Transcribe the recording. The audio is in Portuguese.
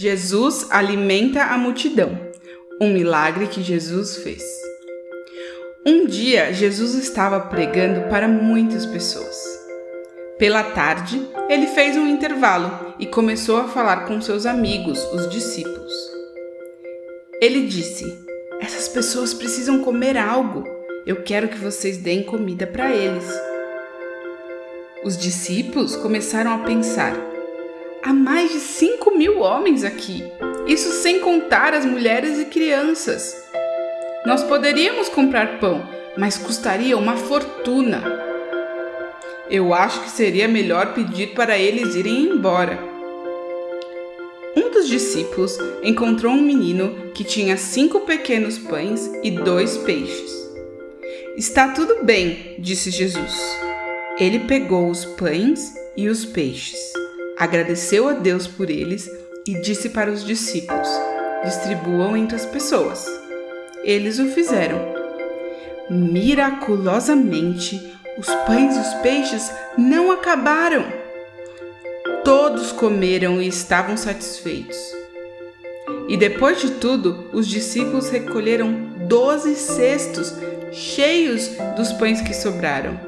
Jesus alimenta a multidão. Um milagre que Jesus fez. Um dia, Jesus estava pregando para muitas pessoas. Pela tarde, ele fez um intervalo e começou a falar com seus amigos, os discípulos. Ele disse: Essas pessoas precisam comer algo. Eu quero que vocês deem comida para eles. Os discípulos começaram a pensar: há mais de 5 mil homens aqui, isso sem contar as mulheres e crianças. Nós poderíamos comprar pão, mas custaria uma fortuna. Eu acho que seria melhor pedir para eles irem embora. Um dos discípulos encontrou um menino que tinha cinco pequenos pães e dois peixes. Está tudo bem, disse Jesus. Ele pegou os pães e os peixes, agradeceu a Deus por eles e disse para os discípulos: distribuam entre as pessoas. Eles o fizeram. Miraculosamente, os pães e os peixes não acabaram. Todos comeram e estavam satisfeitos. E depois de tudo, os discípulos recolheram doze cestos cheios dos pães que sobraram